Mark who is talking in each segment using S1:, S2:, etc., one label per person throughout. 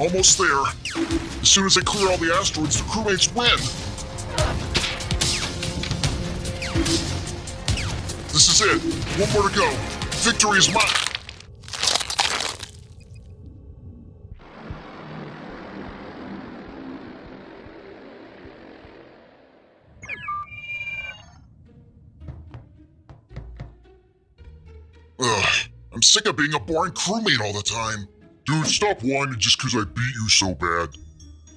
S1: Almost there. As soon as they clear all the asteroids, the crewmates win. This is it. One more to go. Victory is mine. Ugh, I'm sick of being a boring crewmate all the time. Dude, stop whining just because I beat you so bad.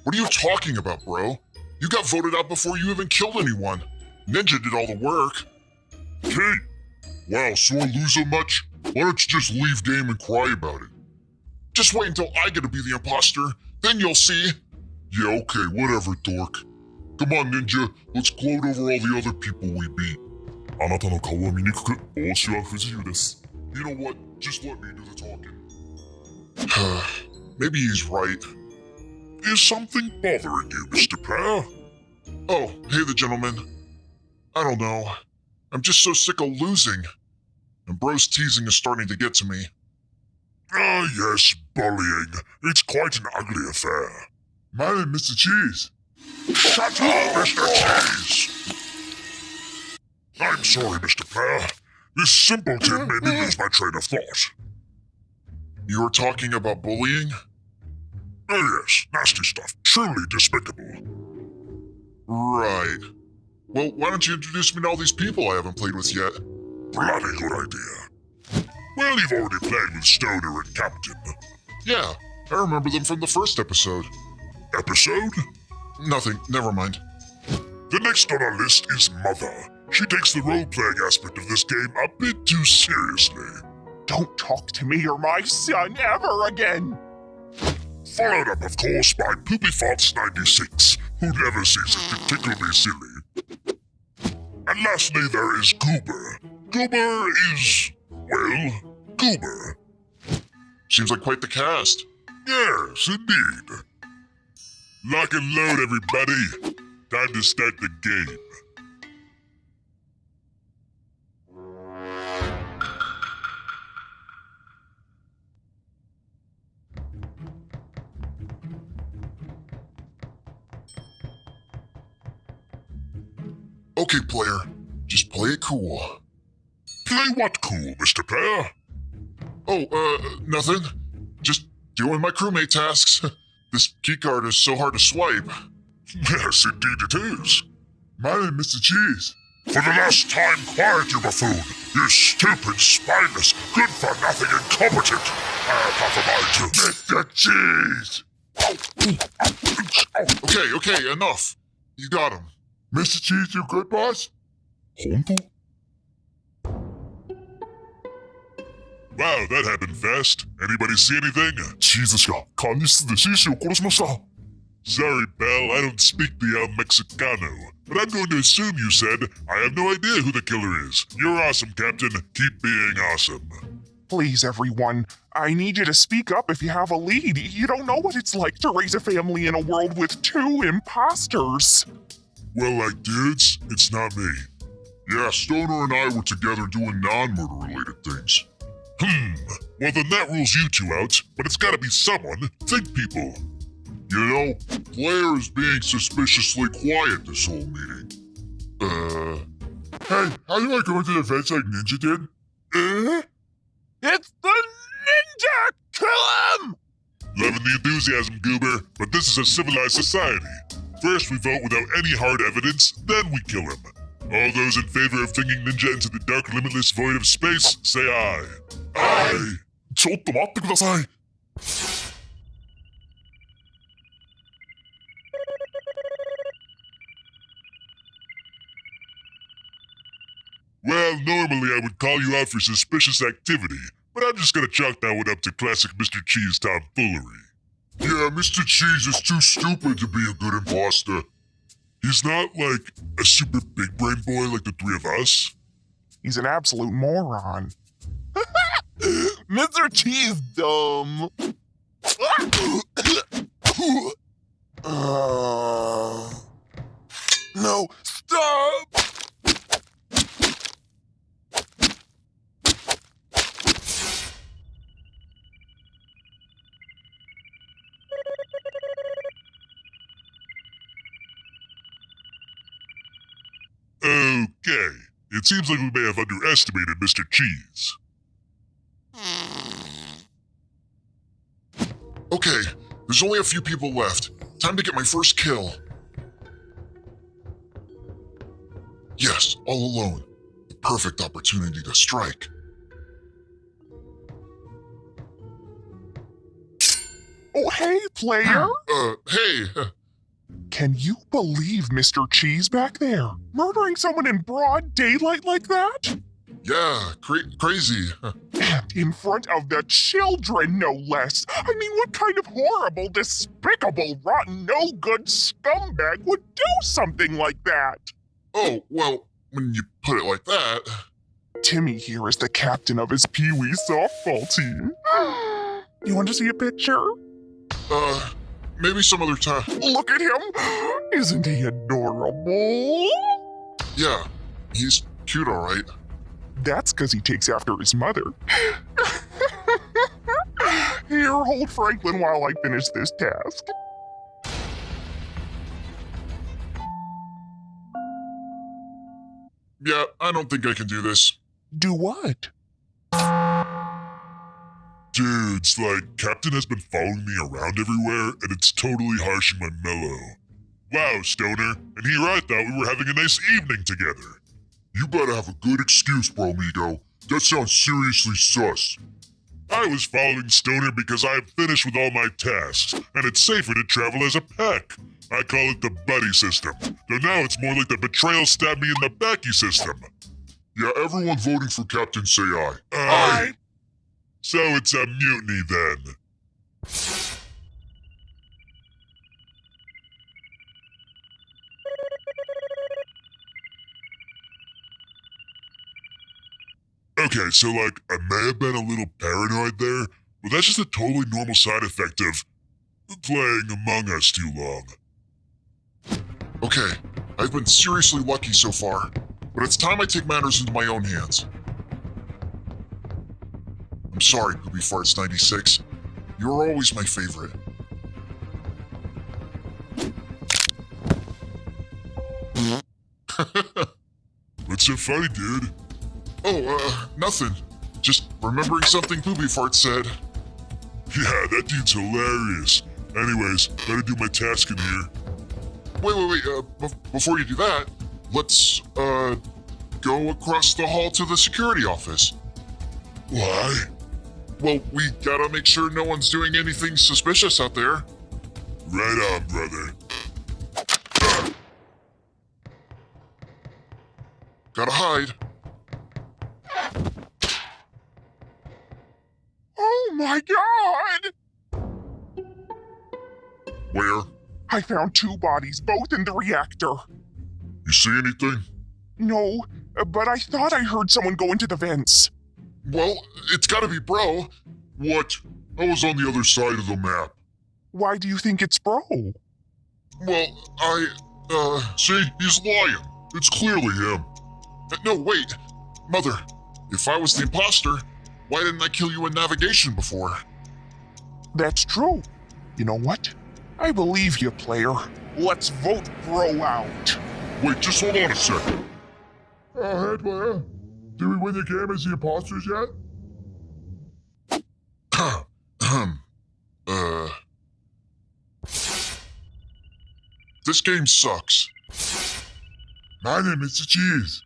S1: What are you talking about, bro? You got voted out before you even killed anyone. Ninja did all the work. Kate! Wow, so I lose so much? Why don't you just leave game and cry about it? Just wait until I get to be the imposter, then you'll see. Yeah, okay, whatever, dork. Come on, Ninja, let's gloat over all the other people we beat. あなたの顔は醜く、帽子は不自由です。You know what? Just let me do the talking. Maybe he's right. Is something bothering you, Mr. Player? Oh, hey, the gentleman. I don't know. I'm just so sick of losing. And bro's teasing is starting to get to me. Ah, yes, bullying. It's quite an ugly affair. My name, Mr. Cheese. Shut up, Mr. Cheese! I'm sorry, Mr. Player. This simpleton made me lose my train of thought. You were talking about bullying? Oh, yes, nasty stuff. Truly despicable. Right. Well, why don't you introduce me to all these people I haven't played with yet? Bloody good idea. Well, you've already played with Stoner and Captain. Yeah, I remember them from the first episode. Episode? Nothing, never mind. The next on our list is Mother. She takes the role playing aspect of this game a bit too seriously.
S2: Don't talk to me or my son ever again.
S1: Followed up, of course, by Poopy Farts 96, who never tickle me silly. And lastly, there is Goober. Goober is, well, Goober. Seems like quite the cast. Yes, indeed. Lock and load, everybody. Time to start the game. Okay, player. Just play it cool. Play what cool, Mr. Player? Oh, uh, nothing. Just doing my crewmate tasks. this keycard is so hard to swipe. Yes, indeed it is. My name is Mr. Cheese. For the last time, quiet, you buffoon. You stupid, spineless, good-for-nothing incompetent. I have a mind to... Mr. Cheese! Okay, okay, enough. You got him. Mr. Cheese, you good, boss? 本当 Wow, that happened fast. Anybody see anything? チーズ氏が管理室でシーシーを殺しました。Sorry, pal, I don't speak the El Mexicano. But I'm going to assume you said, I have no idea who the killer is. You're awesome, Captain. Keep being awesome.
S2: Please, everyone, I need you to speak up if you have a lead. You don't know what it's like to raise a family in a world with two imposters.
S1: Well, like dudes, it's not me. Yeah, Stoner and I were together doing non-murder related things. Hmm. Well, then that rules you two out, but it's gotta be someone. Think, people. You know, Player is being suspiciously quiet this whole meeting. Uh. Hey, how do I go into the vents like Ninja did? Uh?
S2: It's the ninja! Kill him!
S1: Loving the enthusiasm, Goober, but this is a civilized society. First, we vote without any hard evidence, then we kill him. All those in favor of flinging Ninja into the dark, limitless void of space, say aye. Aye! ちょっと待ってください Well, normally I would call you out for suspicious activity, but I'm just gonna chalk that one up to classic Mr. Cheese tomfoolery. Yeah, Mr. Cheese is too stupid to be a good imposter. He's not like a super big brain boy like the three of us.
S2: He's an absolute moron. Mr. Cheese dumb. Uh, no, stop!
S1: Okay, it seems like we may have underestimated Mr. Cheese. Okay, there's only a few people left. Time to get my first kill. Yes, all alone. The perfect opportunity to strike.
S2: Oh, hey, player!
S1: Uh, hey,
S2: Can you believe Mr. Cheese back there? Murdering someone in broad daylight like that?
S1: yeah, cra- crazy.
S2: And in front of the children, no less. I mean, what kind of horrible, despicable, rotten, no good scumbag would do something like that?
S1: Oh, well, when you put it like that.
S2: Timmy here is the captain of his Pee Wee softball team. You want to see a picture?
S1: Uh, maybe some other time.
S2: Look at him! Isn't he adorable?
S1: Yeah, he's cute, alright.
S2: That's because he takes after his mother. Here, hold Franklin while I finish this task.
S1: Yeah, I don't think I can do this.
S2: Do what?
S1: Dudes, like, Captain has been following me around everywhere, and it's totally harshing my mellow. Wow, Stoner, and here I thought we were having a nice evening together. You better have a good excuse, bro, amigo. That sounds seriously sus. I was following Stoner because I have finished with all my tasks, and it's safer to travel as a pack. I call it the buddy system, though now it's more like the betrayal stab me in the backy system. Yeah, everyone voting for Captain say aye.
S2: Aye.
S1: So it's a mutiny then. Okay, so like, I may have been a little paranoid there, but that's just a totally normal side effect of playing Among Us too long. Okay, I've been seriously lucky so far, but it's time I take matters into my own hands. I'm sorry, Poopy Farts 96. You're always my favorite. What's so funny, dude? Oh, uh, nothing. Just remembering something Poopy Fart said. Yeah, that dude's hilarious. Anyways, better do my task in here. Wait, wait, wait. Uh, before you do that, let's, uh, go across the hall to the security office. Why? Well, we gotta make sure no one's doing anything suspicious out there. Right on, brother. Gotta hide.
S2: Oh my god!
S1: Where?
S2: I found two bodies, both in the reactor.
S1: You see anything?
S2: No, but I thought I heard someone go into the vents.
S1: Well, it's gotta be bro. What? I was on the other side of the map.
S2: Why do you think it's Bro?
S1: Well, I, uh, see, he's lying. It's clearly him. Uh, No, wait. Mother, if I was the imposter, why didn't I kill you in navigation before?
S2: That's true. You know what? I believe you, player. Let's vote Bro out.
S1: Wait, just hold on a second. Oh, hey, player. Did we win the game as the imposters yet? Uh. This game sucks. My name is Mr. Cheese.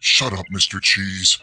S1: Shut up, Mr. Cheese.